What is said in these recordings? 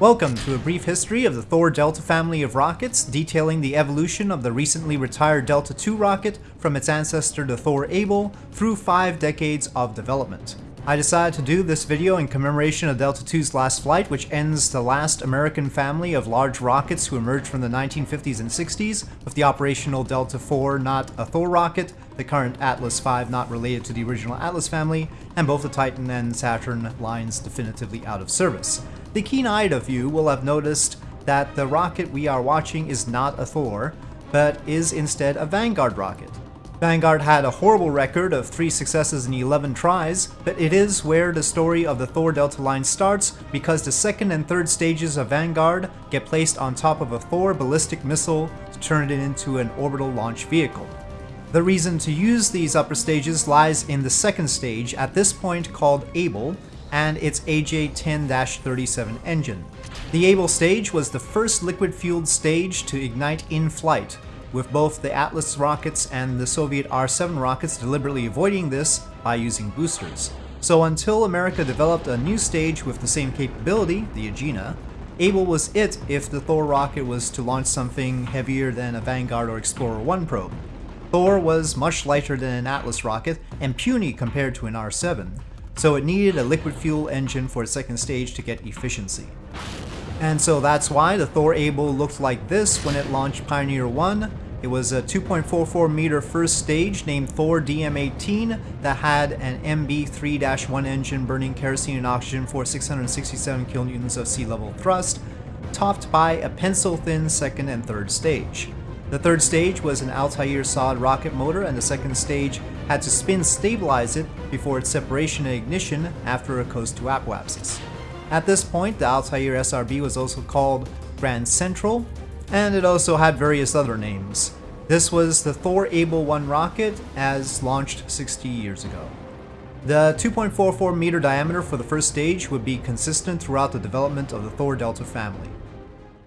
Welcome to a brief history of the Thor Delta family of rockets, detailing the evolution of the recently retired Delta II rocket from its ancestor the Thor Able through five decades of development. I decided to do this video in commemoration of Delta II's last flight, which ends the last American family of large rockets who emerged from the 1950s and 60s, with the operational Delta IV not a Thor rocket, the current Atlas V not related to the original Atlas family, and both the Titan and Saturn lines definitively out of service. The keen-eyed of you will have noticed that the rocket we are watching is not a Thor, but is instead a Vanguard rocket. Vanguard had a horrible record of 3 successes in 11 tries, but it is where the story of the Thor Delta line starts because the second and third stages of Vanguard get placed on top of a Thor ballistic missile to turn it into an orbital launch vehicle. The reason to use these upper stages lies in the second stage, at this point called Able, and its AJ-10-37 engine. The Able stage was the first liquid-fueled stage to ignite in flight, with both the Atlas rockets and the Soviet R-7 rockets deliberately avoiding this by using boosters. So until America developed a new stage with the same capability, the Agena, Able was it if the Thor rocket was to launch something heavier than a Vanguard or Explorer 1 probe. Thor was much lighter than an Atlas rocket and puny compared to an R-7, so it needed a liquid fuel engine for its second stage to get efficiency. And so that's why the Thor Able looked like this when it launched Pioneer 1. It was a 2.44 meter first stage named Thor DM-18 that had an MB3-1 engine burning kerosene and oxygen for 667 kilonewtons of sea level thrust, topped by a pencil-thin second and third stage. The third stage was an Altair solid rocket motor and the second stage had to spin stabilize it before its separation and ignition after a coast to apoapsis. At this point, the Altair SRB was also called Grand Central, and it also had various other names. This was the Thor Able 1 rocket as launched 60 years ago. The 2.44 meter diameter for the first stage would be consistent throughout the development of the Thor Delta family.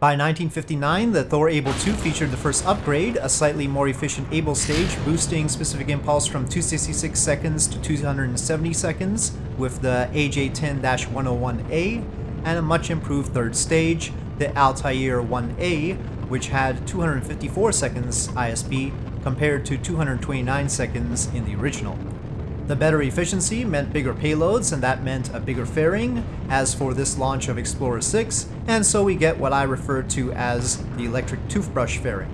By 1959, the Thor Able 2 featured the first upgrade, a slightly more efficient Able stage, boosting specific impulse from 266 seconds to 270 seconds with the AJ-10-101A, and a much improved third stage, the Altair 1A, which had 254 seconds ISP compared to 229 seconds in the original. The better efficiency meant bigger payloads, and that meant a bigger fairing, as for this launch of Explorer 6, and so we get what I refer to as the electric toothbrush fairing.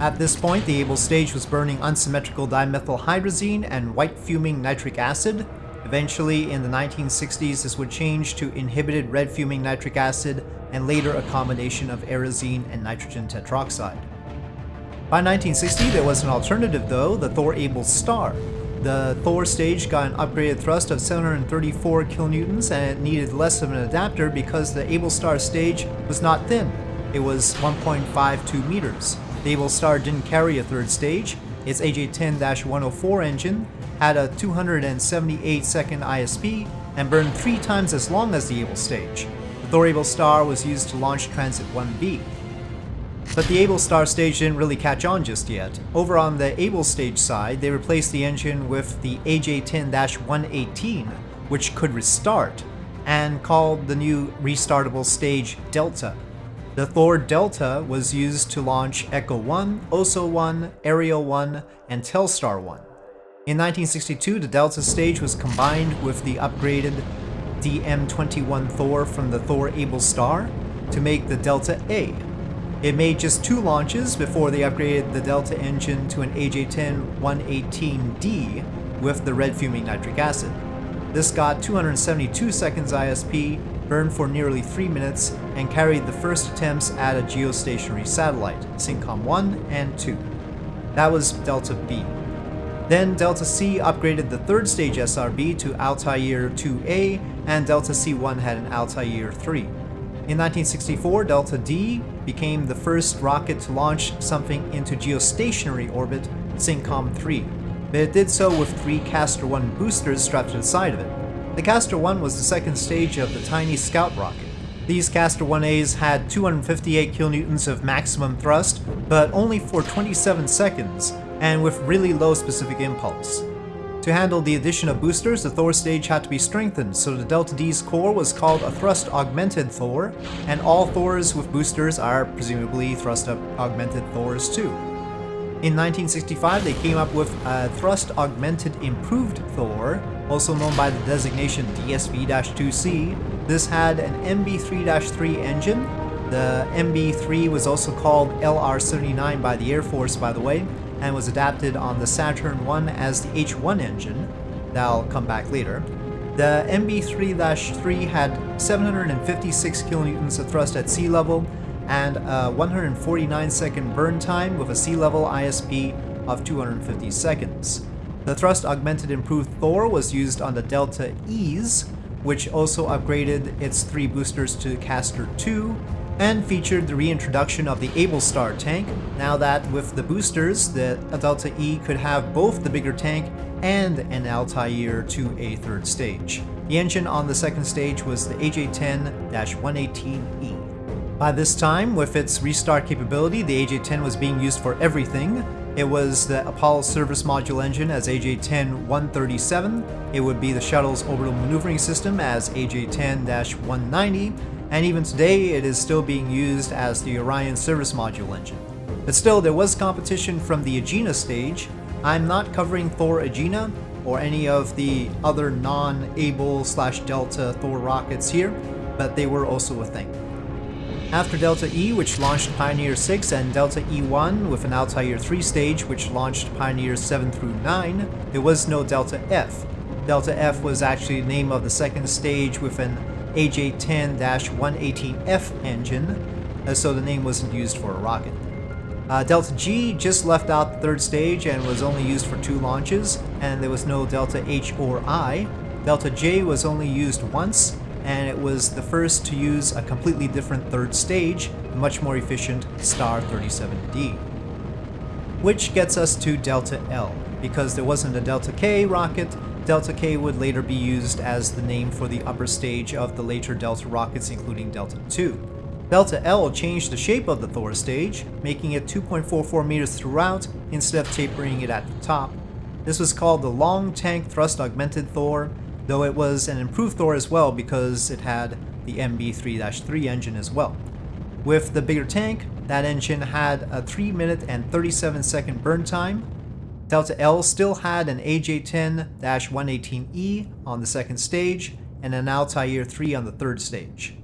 At this point, the Able stage was burning unsymmetrical dimethylhydrazine and white fuming nitric acid. Eventually, in the 1960s, this would change to inhibited red fuming nitric acid, and later a combination of Aerozine and nitrogen tetroxide. By 1960, there was an alternative though, the Thor Able Star, the Thor stage got an upgraded thrust of 734 kilonewtons and it needed less of an adapter because the Able Star stage was not thin. It was 1.52 meters. The Able Star didn't carry a third stage. Its AJ-10-104 engine had a 278 second ISP and burned three times as long as the Able stage. The Thor Able Star was used to launch Transit 1B. But the Able Star stage didn't really catch on just yet. Over on the Able stage side, they replaced the engine with the AJ-10-118, which could restart, and called the new restartable stage Delta. The Thor Delta was used to launch Echo 1, Oso 1, Ariel 1, and Telstar 1. In 1962, the Delta stage was combined with the upgraded DM-21 Thor from the Thor Able Star to make the Delta A, it made just two launches before they upgraded the Delta engine to an AJ-10-118D with the red fuming nitric acid. This got 272 seconds ISP, burned for nearly 3 minutes, and carried the first attempts at a geostationary satellite, SYNCOM 1 and 2. That was Delta B. Then Delta C upgraded the third stage SRB to Altair 2A, and Delta C1 had an Altair 3. In 1964, Delta D became the first rocket to launch something into geostationary orbit, SYNCOM 3, but it did so with three Castor 1 boosters strapped to the side of it. The Castor 1 was the second stage of the tiny Scout rocket. These Castor 1As had 258 kilonewtons of maximum thrust, but only for 27 seconds, and with really low specific impulse. To handle the addition of boosters, the Thor stage had to be strengthened, so the Delta D's core was called a Thrust Augmented Thor, and all Thors with boosters are presumably Thrust Augmented Thors too. In 1965, they came up with a Thrust Augmented Improved Thor, also known by the designation DSV-2C. This had an MB3-3 engine. The MB3 was also called LR-79 by the Air Force, by the way, and was adapted on the Saturn 1 as the H1 engine. That'll come back later. The MB3-3 had 756 kilonewtons of thrust at sea level and a 149 second burn time with a sea level ISP of 250 seconds. The thrust augmented improved Thor was used on the Delta E's, which also upgraded its three boosters to Castor 2 and featured the reintroduction of the Able Star tank, now that with the boosters, the Delta E could have both the bigger tank and an Altair to a third stage. The engine on the second stage was the AJ-10-118E. By this time, with its restart capability, the AJ-10 was being used for everything. It was the Apollo Service Module engine as AJ-10-137, it would be the shuttle's orbital maneuvering system as AJ-10-190, and even today it is still being used as the Orion service module engine. But still, there was competition from the Agena stage. I'm not covering Thor Agena or any of the other non-Able slash Delta Thor rockets here, but they were also a thing. After Delta E, which launched Pioneer 6, and Delta E1 with an Altair 3 stage, which launched Pioneer 7 through 9, there was no Delta F. Delta F was actually the name of the second stage with an AJ-10-118F engine, uh, so the name wasn't used for a rocket. Uh, Delta G just left out the third stage and was only used for two launches, and there was no Delta H or I. Delta J was only used once, and it was the first to use a completely different third stage, much more efficient Star 37D. Which gets us to Delta L. Because there wasn't a Delta K rocket, Delta K would later be used as the name for the upper stage of the later Delta rockets including Delta II. Delta L changed the shape of the Thor stage, making it 2.44 meters throughout instead of tapering it at the top. This was called the Long Tank Thrust Augmented Thor, though it was an improved Thor as well because it had the MB3-3 engine as well. With the bigger tank, that engine had a 3 minute and 37 second burn time, Delta L still had an AJ-10-118E on the second stage and an Altair 3 on the third stage.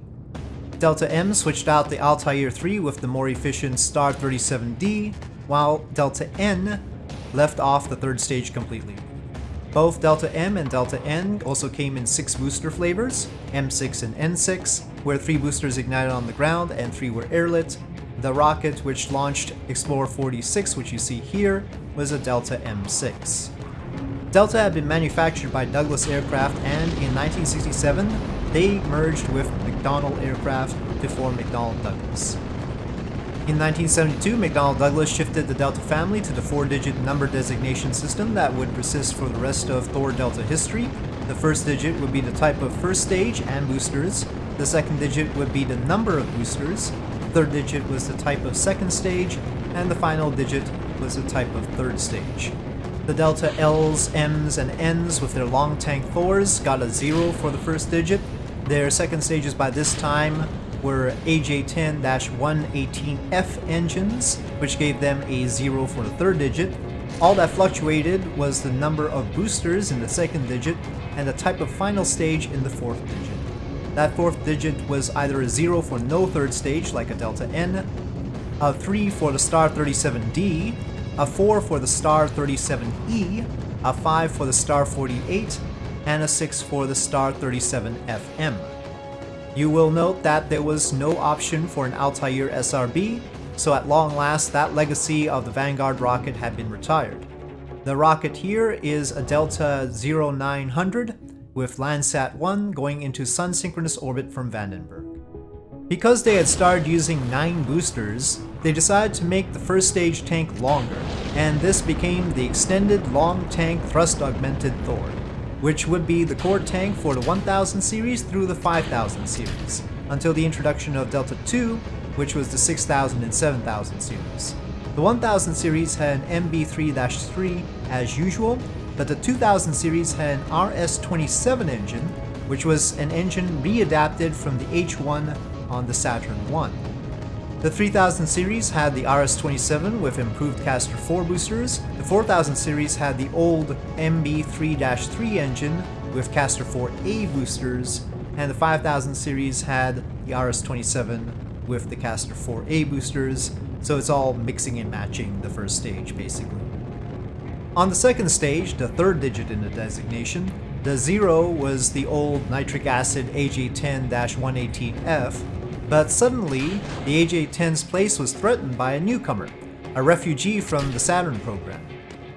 Delta M switched out the Altair 3 with the more efficient Star 37D, while Delta N left off the third stage completely. Both Delta M and Delta N also came in six booster flavors, M6 and N6, where three boosters ignited on the ground and three were airlit, the rocket which launched Explorer 46, which you see here, was a Delta M6. Delta had been manufactured by Douglas Aircraft and in 1967 they merged with McDonnell Aircraft to form McDonnell Douglas. In 1972, McDonnell Douglas shifted the Delta family to the four-digit number designation system that would persist for the rest of Thor Delta history. The first digit would be the type of first stage and boosters, the second digit would be the number of boosters, the third digit was the type of second stage, and the final digit was a type of third stage. The Delta L's, M's, and N's with their long tank Thors got a 0 for the first digit. Their second stages by this time were AJ-10-118F engines, which gave them a 0 for the third digit. All that fluctuated was the number of boosters in the second digit and the type of final stage in the fourth digit. That fourth digit was either a 0 for no third stage, like a Delta N, a 3 for the Star 37D, a 4 for the Star 37E, a 5 for the Star 48, and a 6 for the Star 37FM. You will note that there was no option for an Altair SRB, so at long last that legacy of the Vanguard rocket had been retired. The rocket here is a Delta 0900, with Landsat 1 going into sun-synchronous orbit from Vandenberg. Because they had started using 9 boosters, they decided to make the first stage tank longer, and this became the Extended Long Tank Thrust Augmented Thor, which would be the core tank for the 1000 series through the 5000 series, until the introduction of Delta II, which was the 6000 and 7000 series. The 1000 series had an MB3-3 as usual, but the 2000 series had an RS-27 engine, which was an engine readapted from the H1 on the Saturn I. The 3000 series had the RS-27 with improved Castor 4 boosters, the 4000 series had the old MB3-3 engine with Castor 4A boosters, and the 5000 series had the RS-27 with the Castor 4A boosters, so it's all mixing and matching the first stage basically. On the second stage, the third digit in the designation, the zero was the old nitric acid AJ10-118F, but suddenly, the AJ-10's place was threatened by a newcomer, a refugee from the Saturn program.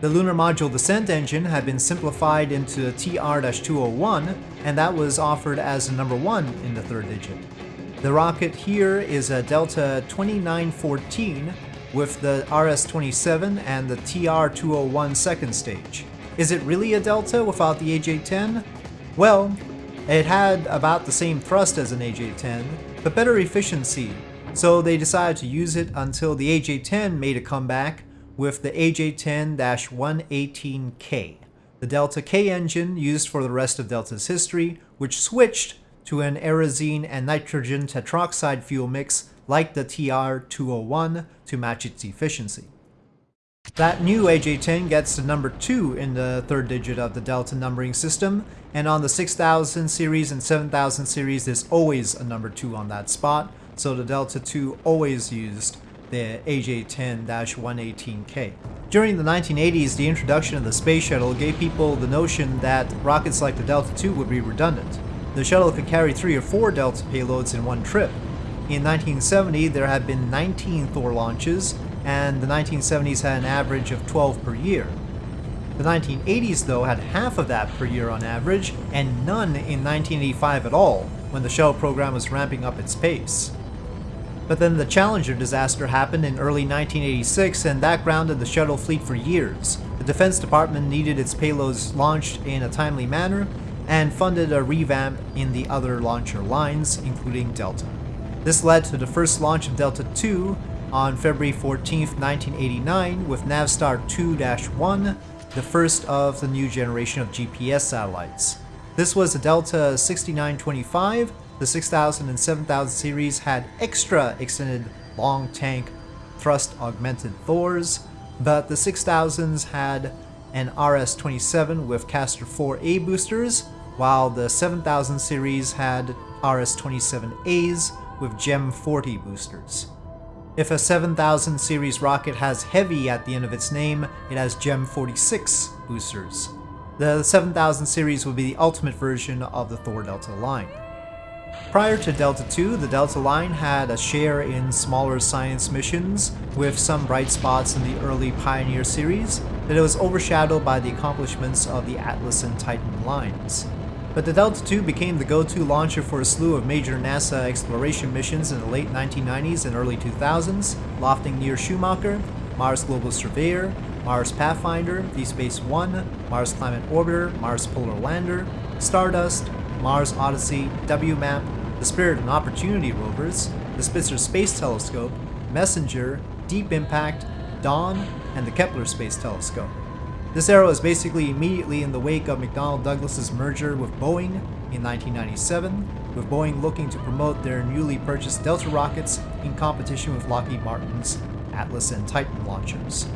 The Lunar Module Descent engine had been simplified into a TR-201, and that was offered as number 1 in the third digit. The rocket here is a Delta 2914 with the RS-27 and the TR-201 second stage. Is it really a Delta without the AJ-10? Well, it had about the same thrust as an AJ-10, but better efficiency, so they decided to use it until the AJ-10 made a comeback with the AJ-10-118K, the Delta K engine used for the rest of Delta's history, which switched to an Aerozine and nitrogen tetroxide fuel mix like the TR-201 to match its efficiency. That new AJ-10 gets the number 2 in the third digit of the Delta numbering system, and on the 6000 series and 7000 series there's always a number 2 on that spot, so the Delta 2 always used the AJ-10-118K. During the 1980s, the introduction of the space shuttle gave people the notion that rockets like the Delta II would be redundant. The shuttle could carry three or four Delta payloads in one trip. In 1970, there had been 19 Thor launches, and the 1970s had an average of 12 per year. The 1980s, though, had half of that per year on average, and none in 1985 at all, when the shuttle program was ramping up its pace. But then the Challenger disaster happened in early 1986, and that grounded the shuttle fleet for years. The Defense Department needed its payloads launched in a timely manner, and funded a revamp in the other launcher lines, including Delta. This led to the first launch of Delta II on February 14, 1989 with Navstar 2-1, the first of the new generation of GPS satellites. This was a Delta 6925. The 6000 and 7000 series had extra extended long tank thrust augmented Thors, but the 6000s had an RS-27 with Castor 4A boosters, while the 7000 series had RS-27As with GEM 40 boosters. If a 7000 series rocket has Heavy at the end of its name, it has GEM 46 boosters. The 7000 series would be the ultimate version of the Thor Delta line. Prior to Delta II, the Delta line had a share in smaller science missions, with some bright spots in the early Pioneer series, but it was overshadowed by the accomplishments of the Atlas and Titan lines. But the Delta II became the go-to launcher for a slew of major NASA exploration missions in the late 1990s and early 2000s, lofting NEAR Shoemaker, Mars Global Surveyor, Mars Pathfinder, Deep Space One, Mars Climate Orbiter, Mars Polar Lander, Stardust, Mars Odyssey, WMAP, the Spirit and Opportunity rovers, the Spitzer Space Telescope, Messenger, Deep Impact, Dawn, and the Kepler Space Telescope. This era was basically immediately in the wake of McDonnell Douglas's merger with Boeing in 1997, with Boeing looking to promote their newly purchased Delta rockets in competition with Lockheed Martin's Atlas and Titan launchers.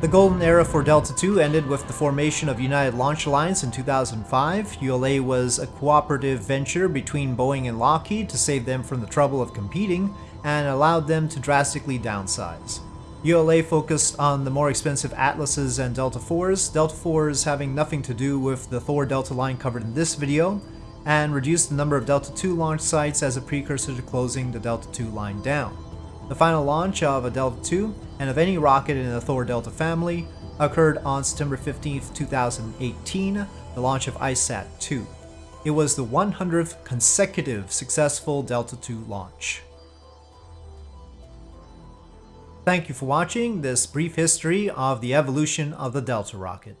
The golden era for Delta II ended with the formation of United Launch Alliance in 2005. ULA was a cooperative venture between Boeing and Lockheed to save them from the trouble of competing and allowed them to drastically downsize. ULA focused on the more expensive Atlases and Delta IVs, Delta IVs having nothing to do with the Thor Delta line covered in this video, and reduced the number of Delta II launch sites as a precursor to closing the Delta II line down. The final launch of a Delta II, and of any rocket in the Thor Delta family, occurred on September 15, 2018, the launch of ICESat-2. It was the 100th consecutive successful Delta II launch. Thank you for watching this brief history of the evolution of the Delta rocket.